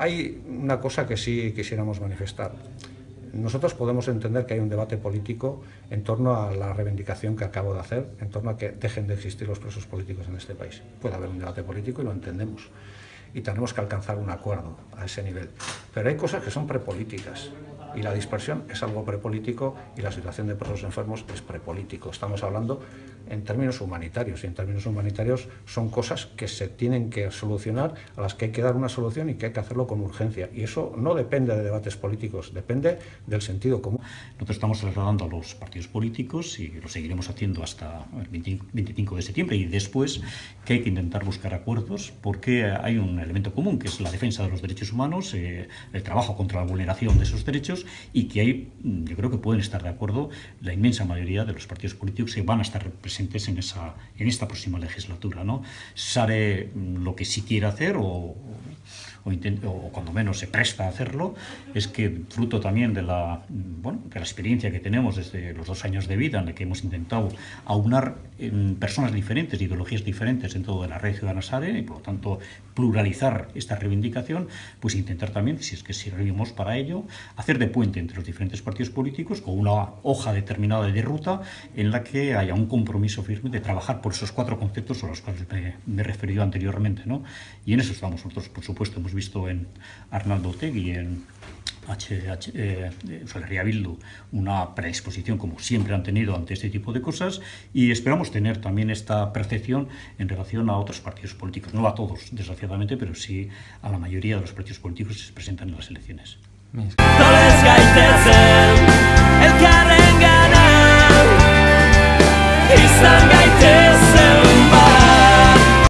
hay una cosa que sí quisiéramos manifestar. Nosotros podemos entender que hay un debate político en torno a la reivindicación que acabo de hacer, en torno a que dejen de existir los presos políticos en este país. Puede haber un debate político y lo entendemos. Y tenemos que alcanzar un acuerdo a ese nivel. Pero hay cosas que son prepolíticas y la dispersión es algo prepolítico y la situación de presos enfermos es prepolítico. Estamos hablando en términos humanitarios y en términos humanitarios son cosas que se tienen que solucionar, a las que hay que dar una solución y que hay que hacerlo con urgencia. Y eso no depende de debates políticos, depende del sentido común. Nosotros estamos trasladando a los partidos políticos y lo seguiremos haciendo hasta el 25 de septiembre y después que hay que intentar buscar acuerdos porque hay un elemento común que es la defensa de los derechos humanos, eh, el trabajo contra la vulneración de esos derechos y que hay, mm, yo creo que pueden estar de acuerdo la inmensa mayoría de los partidos políticos que van a estar presentes en, esa, en esta próxima legislatura. ¿no? Sare mm, lo que sí quiere hacer o, o, cuando menos se presta a hacerlo, es que fruto también de la, bueno, de la experiencia que tenemos desde los dos años de vida en la que hemos intentado aunar personas diferentes, ideologías diferentes en todo de la red ciudadana SADE y por lo tanto pluralizar esta reivindicación, pues intentar también, si es que servimos para ello, hacer de puente entre los diferentes partidos políticos con una hoja determinada de ruta en la que haya un compromiso firme de trabajar por esos cuatro conceptos a los cuales me, he referido anteriormente. ¿no? Y en eso estamos nosotros, por supuesto, hemos hemos visto en Arnaldo Tegui, en HH, eh, Ferrería Bildu una predisposición, como siempre han tenido, ante este tipo de cosas y esperamos tener también esta percepción en relación a otros partidos políticos. No a todos, desgraciadamente, pero sí a la mayoría de los partidos políticos que se presentan en las elecciones. Sí.